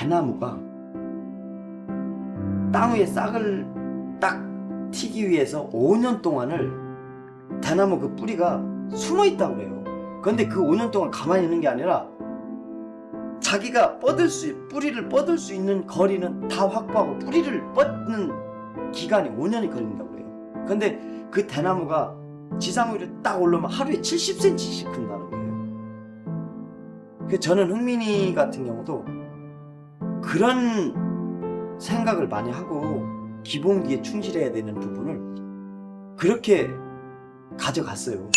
대나무가 땅 위에 싹을 딱 튀기 위해서 5년 동안을 대나무 그 뿌리가 숨어 있다고 그래요. 그런데 그 5년 동안 가만히 있는 게 아니라 자기가 뻗을 수 뿌리를 뻗을 수 있는 거리는 다 확보하고 뿌리를 뻗는 기간이 5년이 걸린다고 그래요. 근데 그 대나무가 지상 위로 딱 올라오면 하루에 70cm씩 큰다는 거예요. 그 저는 흥민이 같은 경우도 그런 생각을 많이 하고 기본기에 충실해야 되는 부분을 그렇게 가져갔어요.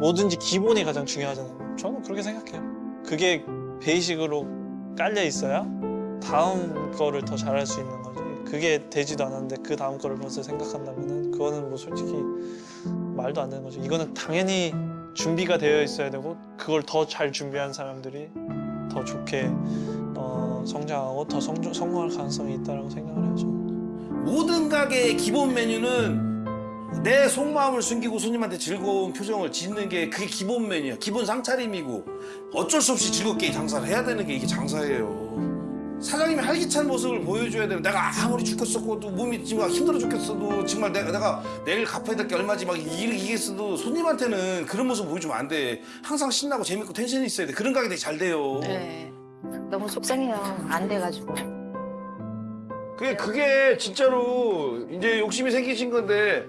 뭐든지 기본이 가장 중요하잖아요. 저는 그렇게 생각해요. 그게 베이식으로 깔려 있어야 다음 거를 더 잘할 수 있는 거지. 그게 되지도 않았는데 그 다음 거를 벌써 생각한다면은 그거는 뭐 솔직히 말도 안 되는 거죠. 이거는 당연히 준비가 되어 있어야 되고 그걸 더 잘 준비한 사람들이 더 좋게 어, 성장하고 더 성, 성공할 가능성이 있다고 생각을 해요. 모든 가게의 기본 메뉴는 내 속마음을 숨기고 손님한테 즐거운 표정을 짓는 게 그게 기본 메뉴야. 기본 상차림이고 어쩔 수 없이 즐겁게 장사를 해야 되는 게 이게 장사예요. 사장님이 활기찬 모습을 보여줘야 되는 내가 아무리 죽겠었고도 몸이 지금 힘들어 죽겠어도 정말 내가, 내가 내일 갚아야 될 게 얼마지 막 이겠어도 손님한테는 그런 모습 보여주면 안 돼. 항상 신나고 재밌고 텐션이 있어야 돼. 그런 가게 되게 잘 돼요. 네. 너무 속상해요. 안 돼가지고. 그게 그게 진짜로 이제 욕심이 생기신 건데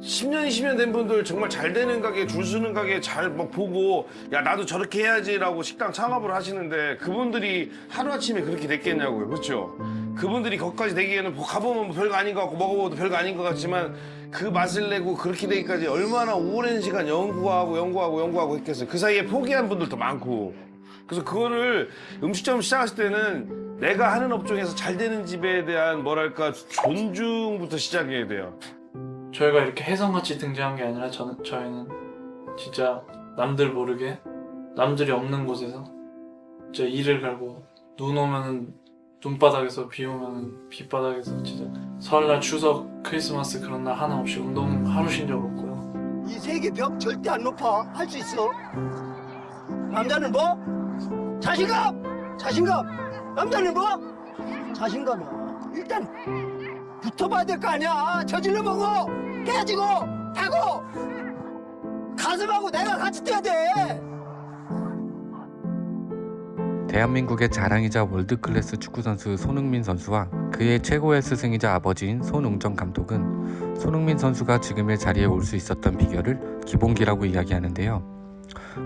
10년 20년 된 분들 정말 잘 되는 가게 줄 서는 가게 잘 막 보고 야 나도 저렇게 해야지라고 식당 창업을 하시는데 그분들이 하루아침에 그렇게 됐겠냐고요. 그렇죠? 그분들이 거기까지 되기에는 뭐 가보면 별거 아닌 것 같고 먹어봐도 별거 아닌 것 같지만 그 맛을 내고 그렇게 되기까지 얼마나 오랜 시간 연구하고 연구하고 연구하고 했겠어요. 그 사이에 포기한 분들도 많고. 그래서 그거를 음식점 시작했을 때는 내가 하는 업종에서 잘 되는 집에 대한 뭐랄까 존중부터 시작해야 돼요 저희가 이렇게 혜성같이 등장한 게 아니라 저는, 저희는 진짜 남들 모르게 남들이 없는 곳에서 진짜 이를 갈고 눈 오면은 눈바닥에서 비 오면은 빗바닥에서 진짜 설날 추석 크리스마스 그런 날 하나 없이 운동 하루 쉰 적 없고요 이 세계 벽 절대 안 높아. 할 수 있어. 남자는 뭐? 자신감! 자신감! 남자는 뭐? 자신감이야. 일단 붙어봐야 될 거 아니야. 저질러 보고, 깨지고, 타고! 가슴하고 내가 같이 뛰어야 돼! 대한민국의 자랑이자 월드클래스 축구선수 손흥민 선수와 그의 최고의 스승이자 아버지인 손웅정 감독은 손흥민 선수가 지금의 자리에 올 수 있었던 비결을 기본기라고 이야기하는데요.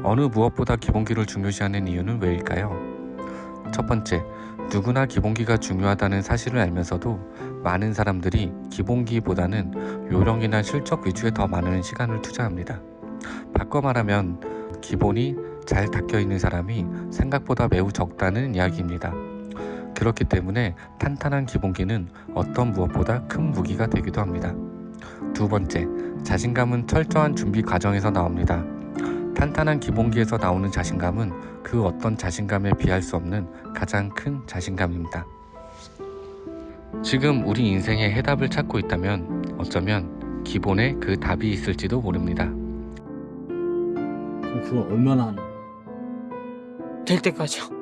어느 무엇보다 기본기를 중요시하는 이유는 왜일까요? 첫 번째, 누구나 기본기가 중요하다는 사실을 알면서도 많은 사람들이 기본기보다는 요령이나 실적 위주에 더 많은 시간을 투자합니다. 바꿔 말하면 기본이 잘 닦여 있는 사람이 생각보다 매우 적다는 이야기입니다. 그렇기 때문에 탄탄한 기본기는 어떤 무엇보다 큰 무기가 되기도 합니다. 두 번째, 자신감은 철저한 준비 과정에서 나옵니다. 탄탄한 기본기에서 나오는 자신감은 그 어떤 자신감에 비할 수 없는 가장 큰 자신감입니다. 지금 우리 인생의 해답을 찾고 있다면 어쩌면 기본에 그 답이 있을지도 모릅니다. 그럼 그걸 얼마나 하는 될 때까지요.